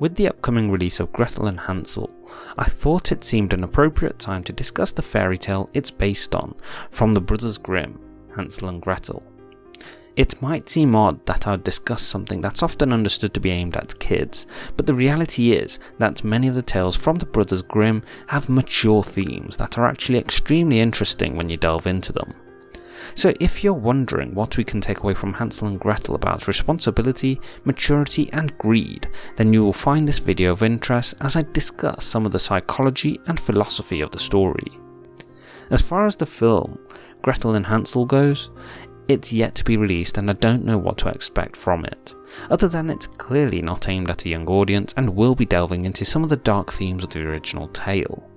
With the upcoming release of Gretel and Hansel, I thought it seemed an appropriate time to discuss the fairy tale it's based on from the Brothers Grimm, Hansel and Gretel. It might seem odd that I would discuss something that's often understood to be aimed at kids, but the reality is that many of the tales from the Brothers Grimm have mature themes that are actually extremely interesting when you delve into them. So if you're wondering what we can take away from Hansel and Gretel about responsibility, maturity and greed, then you will find this video of interest as I discuss some of the psychology and philosophy of the story. As far as the film, Gretel and Hansel goes, it's yet to be released and I don't know what to expect from it, other than it's clearly not aimed at a young audience and will be delving into some of the dark themes of the original tale.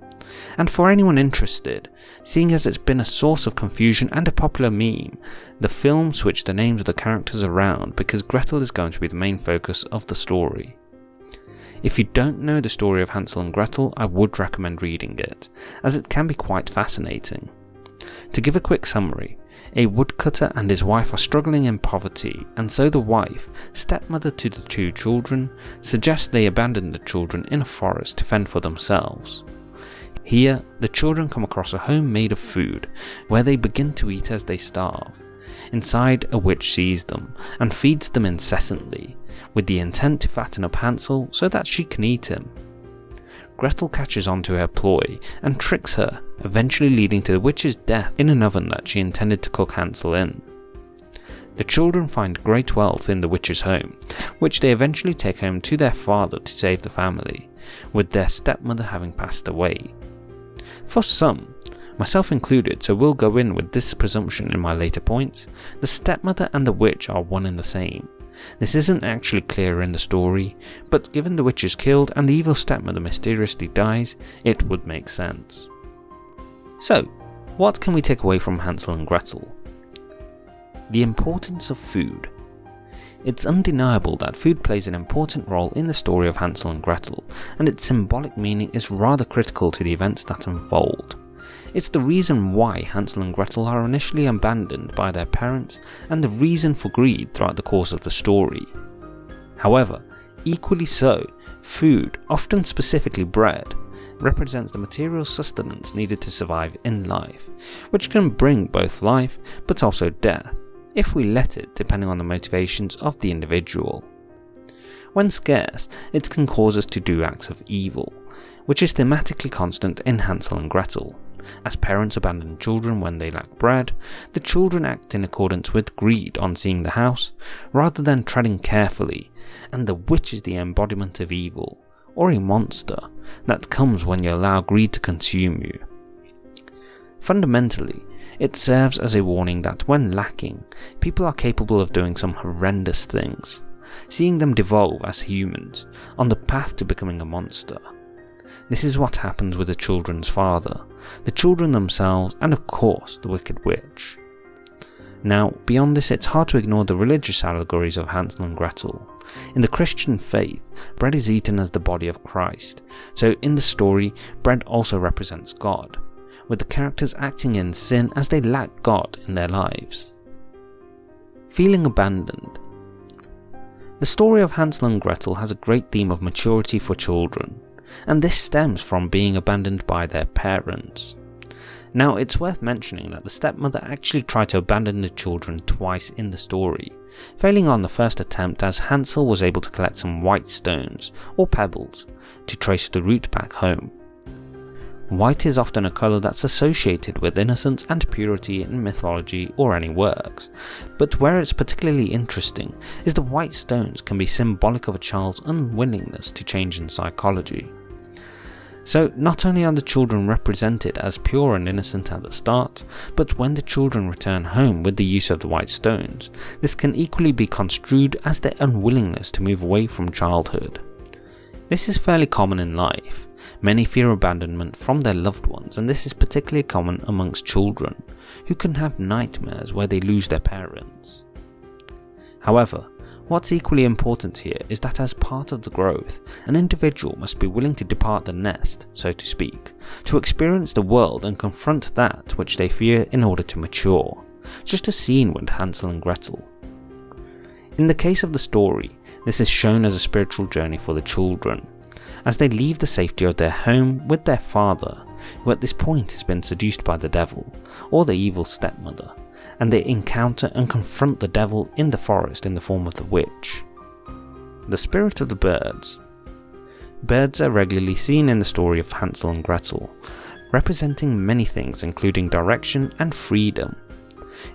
And for anyone interested, seeing as it's been a source of confusion and a popular meme, the film switched the names of the characters around because Gretel is going to be the main focus of the story. If you don't know the story of Hansel and Gretel, I would recommend reading it, as it can be quite fascinating. To give a quick summary, a woodcutter and his wife are struggling in poverty, and so the wife, stepmother to the two children, suggests they abandon the children in a forest to fend for themselves. Here, the children come across a home made of food, where they begin to eat as they starve. Inside, a witch sees them, and feeds them incessantly, with the intent to fatten up Hansel so that she can eat him. Gretel catches on to her ploy and tricks her, eventually leading to the witch's death in an oven that she intended to cook Hansel in. The children find great wealth in the witch's home, which they eventually take home to their father to save the family, with their stepmother having passed away. For some, myself included, so we'll go in with this presumption in my later points, the stepmother and the witch are one and the same, this isn't actually clear in the story, but given the witch is killed and the evil stepmother mysteriously dies, it would make sense. So, what can we take away from Hansel and Gretel? The importance of food. It's undeniable that food plays an important role in the story of Hansel and Gretel, and its symbolic meaning is rather critical to the events that unfold. It's the reason why Hansel and Gretel are initially abandoned by their parents and the reason for greed throughout the course of the story. However, equally so, food, often specifically bread, represents the material sustenance needed to survive in life, which can bring both life but also death, if we let it depending on the motivations of the individual. When scarce, it can cause us to do acts of evil, which is thematically constant in Hansel and Gretel. As parents abandon children when they lack bread, the children act in accordance with greed on seeing the house, rather than treading carefully, and the witch is the embodiment of evil, or a monster, that comes when you allow greed to consume you. Fundamentally, it serves as a warning that when lacking, people are capable of doing some horrendous things, seeing them devolve as humans, on the path to becoming a monster. This is what happens with the children's father, the children themselves, and of course the Wicked Witch. Now, beyond this, it's hard to ignore the religious allegories of Hansel and Gretel. In the Christian faith, bread is eaten as the body of Christ, so in the story, bread also represents God, with the characters acting in sin as they lack God in their lives. Feeling abandoned. The story of Hansel and Gretel has a great theme of maturity for children and this stems from being abandoned by their parents. Now it's worth mentioning that the stepmother actually tried to abandon the children twice in the story, failing on the first attempt as Hansel was able to collect some white stones, or pebbles, to trace the route back home. White is often a colour that's associated with innocence and purity in mythology or any works, but where it's particularly interesting is the white stones can be symbolic of a child's unwillingness to change in psychology. So not only are the children represented as pure and innocent at the start, but when the children return home with the use of the white stones, this can equally be construed as their unwillingness to move away from childhood. This is fairly common in life. Many fear abandonment from their loved ones and this is particularly common amongst children, who can have nightmares where they lose their parents. However, What's equally important here is that as part of the growth, an individual must be willing to depart the nest, so to speak, to experience the world and confront that which they fear in order to mature, just as seen with Hansel and Gretel. In the case of the story, This is shown as a spiritual journey for the children, as they leave the safety of their home with their father, who at this point has been seduced by the devil, or the evil stepmother, and they encounter and confront the devil in the forest in the form of the witch. The spirit of the birds. Birds are regularly seen in the story of Hansel and Gretel, representing many things including direction and freedom.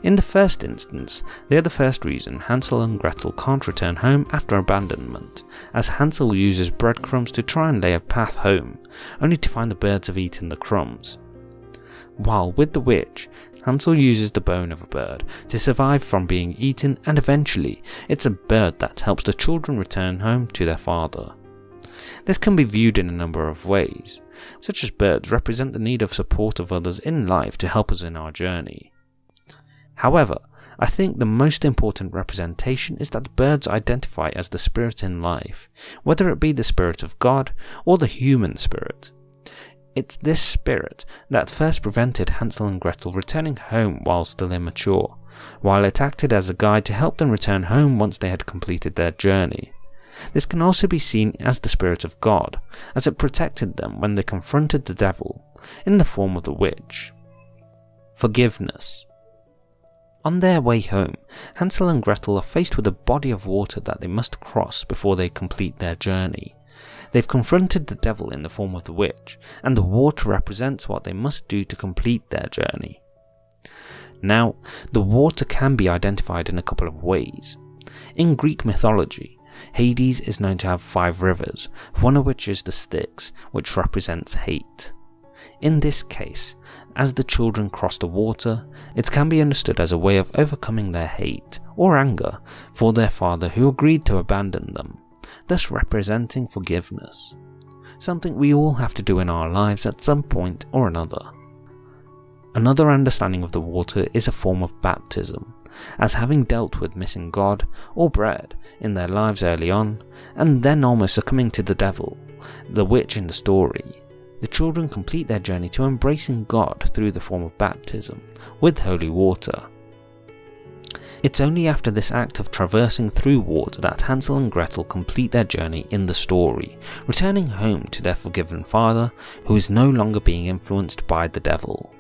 In the first instance, they are the first reason Hansel and Gretel can't return home after abandonment, as Hansel uses breadcrumbs to try and lay a path home, only to find the birds have eaten the crumbs. While with the witch, Hansel uses the bone of a bird to survive from being eaten and eventually it's a bird that helps the children return home to their father. This can be viewed in a number of ways, such as birds represent the need of support of others in life to help us in our journey. However, I think the most important representation is that birds identify as the spirit in life, whether it be the spirit of God or the human spirit. It's this spirit that first prevented Hansel and Gretel returning home while still immature, while it acted as a guide to help them return home once they had completed their journey. This can also be seen as the spirit of God, as it protected them when they confronted the devil, in the form of the witch. Forgiveness. On their way home, Hansel and Gretel are faced with a body of water that they must cross before they complete their journey. They've confronted the devil in the form of the witch, and the water represents what they must do to complete their journey. Now, the water can be identified in a couple of ways. In Greek mythology, Hades is known to have five rivers, one of which is the Styx, which represents hate. In this case, as the children cross the water, it can be understood as a way of overcoming their hate or anger for their father who agreed to abandon them, thus representing forgiveness. Something we all have to do in our lives at some point or another. Another understanding of the water is a form of baptism, as having dealt with missing God or bread in their lives early on, and then almost succumbing to the devil, the witch in the story, the children complete their journey to embracing God through the form of baptism, with holy water. It's only after this act of traversing through water that Hansel and Gretel complete their journey in the story, returning home to their forgiven father who is no longer being influenced by the devil.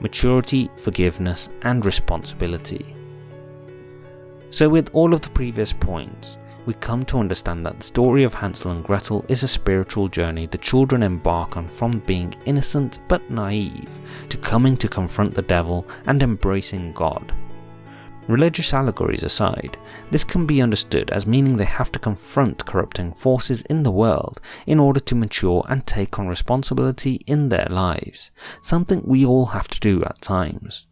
Maturity, forgiveness, and responsibility. So, with all of the previous points, we come to understand that the story of Hansel and Gretel is a spiritual journey the children embark on from being innocent but naive to coming to confront the devil and embracing God. Religious allegories aside, this can be understood as meaning they have to confront corrupting forces in the world in order to mature and take on responsibility in their lives, something we all have to do at times.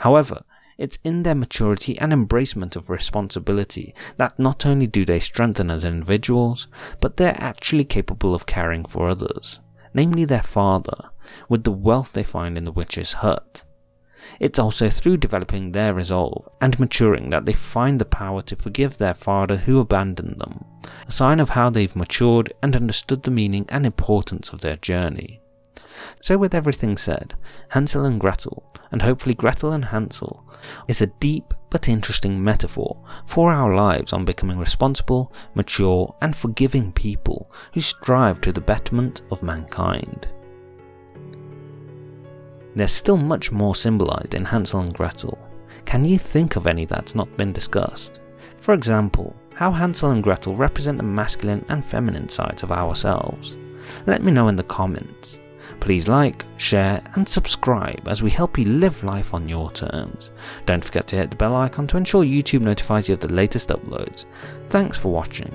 However, it's in their maturity and embracement of responsibility that not only do they strengthen as individuals, but they're actually capable of caring for others, namely their father, with the wealth they find in the witch's hut. It's also through developing their resolve and maturing that they find the power to forgive their father who abandoned them, a sign of how they've matured and understood the meaning and importance of their journey. So with everything said, Hansel and Gretel, and hopefully Gretel and Hansel, is a deep but interesting metaphor for our lives on becoming responsible, mature and forgiving people who strive to the betterment of mankind. There's still much more symbolised in Hansel and Gretel. Can you think of any that's not been discussed? For example, how Hansel and Gretel represent the masculine and feminine sides of ourselves. Let me know in the comments. Please like, share and subscribe as we help you live life on your terms. Don't forget to hit the bell icon to ensure YouTube notifies you of the latest uploads. Thanks for watching.